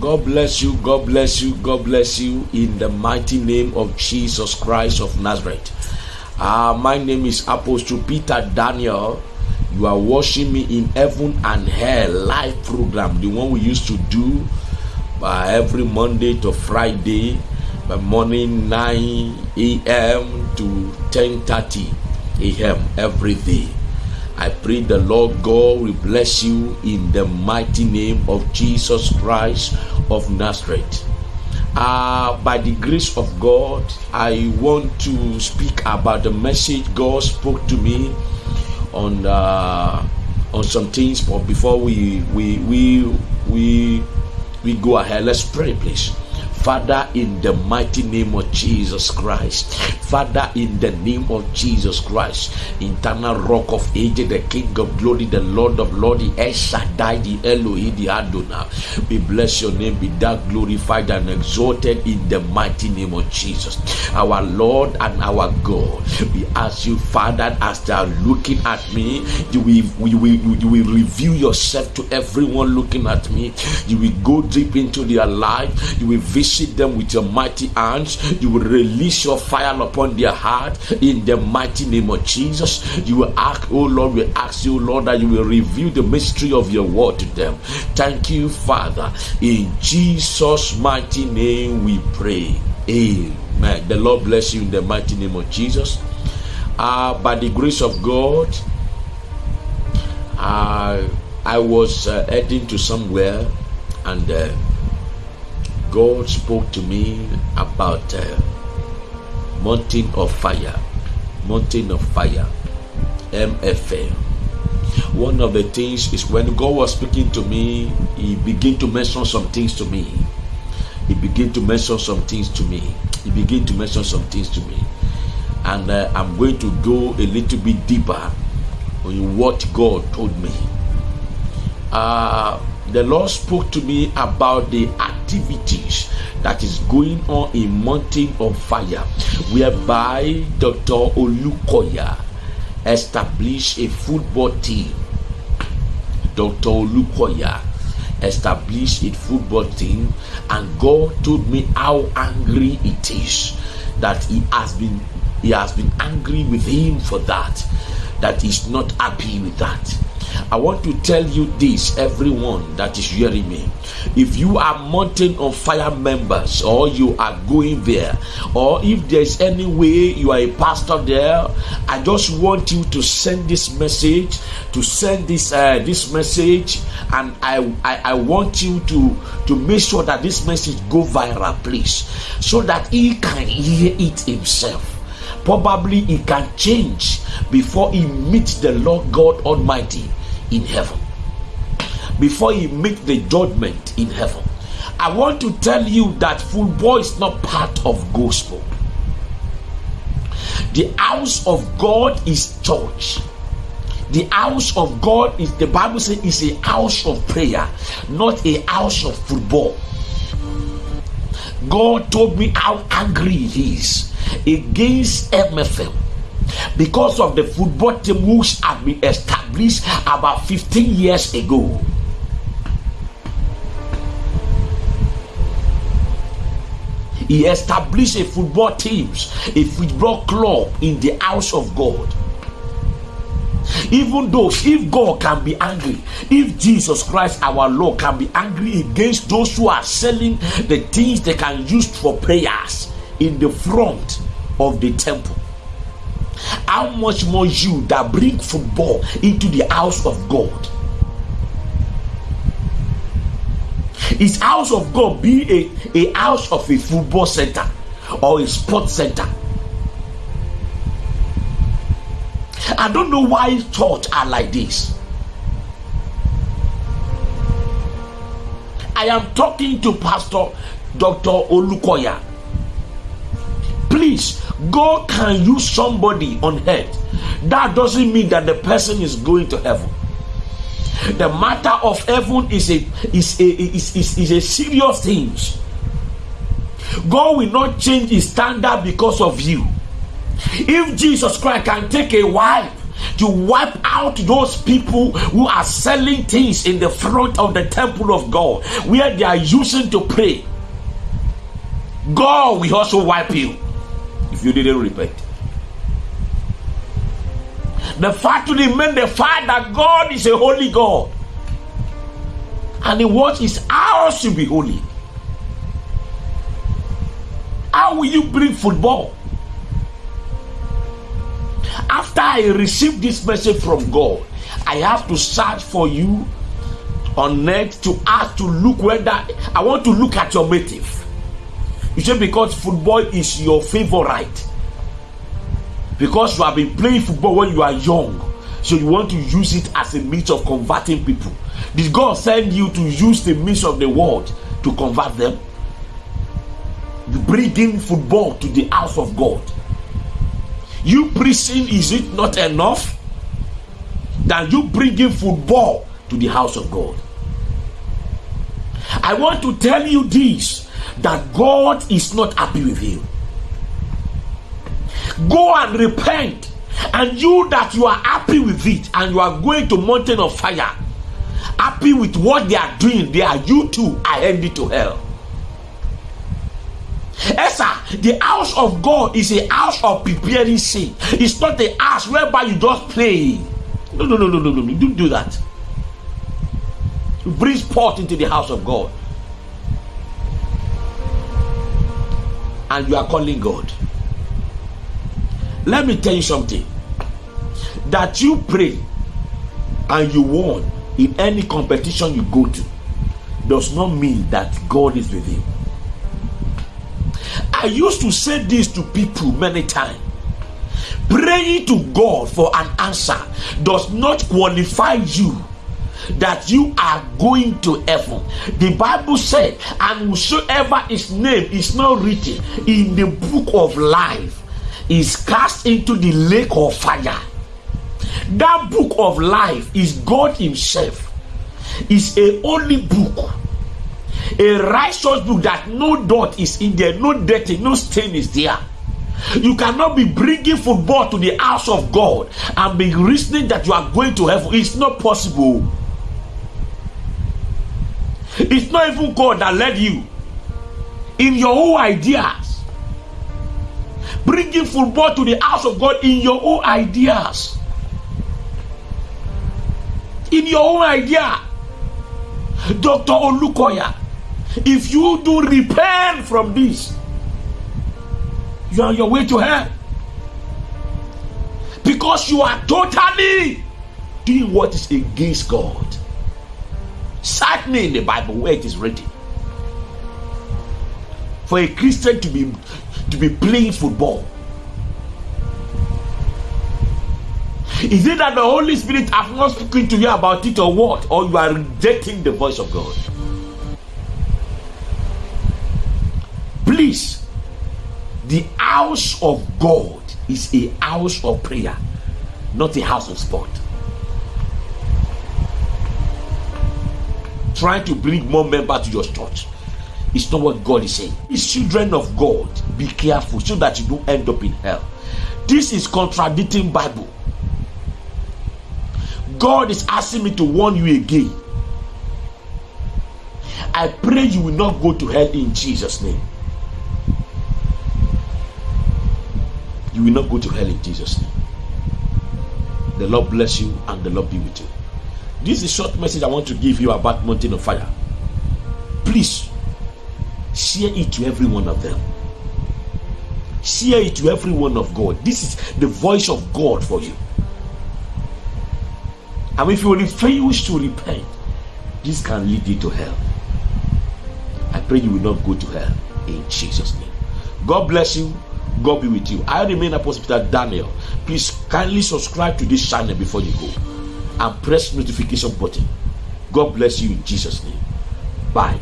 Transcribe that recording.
God bless you, God bless you, God bless you in the mighty name of Jesus Christ of Nazareth. Uh, my name is Apostle Peter Daniel. You are watching me in Heaven and Hell live program, the one we used to do uh, every Monday to Friday, by morning 9 a.m. to 10:30 a.m. every day. I pray the Lord God will bless you in the mighty name of Jesus Christ of Nazareth. Uh, by the grace of God, I want to speak about the message God spoke to me on uh, on some things. But before we we we we we go ahead, let's pray, please. Father, in the mighty name of Jesus Christ, Father, in the name of Jesus Christ, eternal rock of ages, the King of glory, the Lord of Lords, the El the Elohim, the Adonai. We bless your name, be thou glorified and exalted in the mighty name of Jesus. Our Lord and our God, we ask you, Father, as they are looking at me, you will, you will, you will reveal yourself to everyone looking at me. You will go deep into their life. You will visit them with your mighty hands. You will release your fire upon their heart in the mighty name of Jesus. You will ask, oh Lord, we ask you, Lord, that you will reveal the mystery of your word to them. Thank you, Father. In Jesus' mighty name we pray. Amen. The Lord bless you in the mighty name of Jesus. Uh, by the grace of God, uh, I was uh, heading to somewhere and uh, God spoke to me about uh, mountain of fire, mountain of fire, MFM. One of the things is when God was speaking to me, He began to mention some things to me. He began to mention some things to me. He began to mention some things to me, and uh, I'm going to go a little bit deeper on what God told me. Uh, the Lord spoke to me about the activities that is going on in Mountain of Fire, whereby Dr. Olukoya established a football team. Dr. Olukoya established a football team, and God told me how angry it is that he has been he has been angry with him for that, that he's not happy with that I want to tell you this, everyone that is hearing me. If you are Mountain on Fire members, or you are going there, or if there's any way you are a pastor there, I just want you to send this message, to send this uh, this message, and I, I I want you to to make sure that this message go viral, please, so that he can hear it himself probably he can change before he meets the Lord God Almighty in heaven. Before he make the judgment in heaven. I want to tell you that football is not part of gospel. The house of god is church. The house of god is the bible says is a house of prayer not a house of football. God told me how angry he is against mfm because of the football team which had been established about 15 years ago. He established a football teams, a football club in the house of God. Even though if God can be angry, if Jesus Christ our Lord can be angry against those who are selling the things they can use for prayers in the front of the temple how much more you that bring football into the house of God? Is house of God be a, a house of a football center or a sports center? I don't know why church are like this. I am talking to Pastor Dr. Olukoya. God can use somebody on earth. That doesn't mean that the person is going to heaven. The matter of heaven is a is a is, is, is a serious thing. God will not change his standard because of you. If Jesus Christ can take a wife to wipe out those people who are selling things in the front of the temple of God where they are using to pray. God will also wipe you if you didn't repent. The fact remains the fact that God is a holy God and the wants His house to be holy. How will you bring football? After I received this message from God, I have to search for you on net to ask to look whether I want to look at your motive. You say because football is your favorite. Because you have been playing football when you are young. So you want to use it as a means of converting people. Did God send you to use the means of the world to convert them? You bring in football to the house of God. You preaching, is it not enough? That you bring in football to the house of God. I want to tell you this that God is not happy with you. Go and repent. And you that you are happy with it and you are going to mountain of fire, happy with what they are doing, they are you too are headed to hell. Esther, the house of God is a house of preparing sin. It's not a house whereby you just play. No, no, no, no, no, no. Don't do that. Bring sport into the house of God. And you are calling God. Let me tell you something. That you pray and you won in any competition you go to does not mean that God is with you. I used to say this to people many times. Praying to God for an answer does not qualify you that you are going to heaven. The Bible said, and whosoever his name is not written in the book of life is cast into the lake of fire. That book of life is God Himself. Is a holy book a righteous book that no dot is in there, no dirty, no stain is there. You cannot be bringing football to the house of God and be reasoning that you are going to heaven. It's not possible. It's not even God that led you. In your own ideas. Bringing football to the house of God in your own ideas. In your own idea. Dr. Olukoya if you do repent from this, you are on your way to hell. Because you are totally doing what is against God. Certainly in the Bible where it is written. For a Christian to be to be playing football. Is it that the Holy Spirit have not spoken to you about it or what? Or you are rejecting the voice of God? Please, the house of God is a house of prayer, not a house of sport. Trying to bring more members to your church is not what God is saying. It's children of God, be careful so that you don't end up in hell. This is contradicting Bible. God is asking me to warn you again. I pray you will not go to hell in Jesus' name. you will not go to hell in Jesus' name. The Lord bless you and the Lord be with you. This is a short message I want to give you about Mountain of Fire. Please share it to every one of them. Share it to every one of God. This is the voice of God for you. And if you refuse to repent, this can lead you to hell. I pray you will not go to hell in Jesus' name. God bless you God be with you. I remain Apostle Peter Daniel. Please kindly subscribe to this channel before you go and press notification button. God bless you in Jesus' name. Bye.